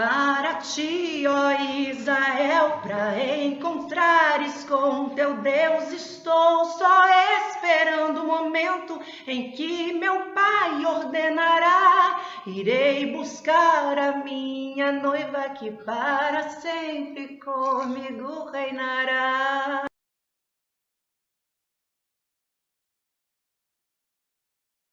para ti, ó Israel, para encontrares com teu Deus. Estou só esperando o momento em que meu Pai ordenará. Irei buscar a minha noiva que para sempre comigo reinará.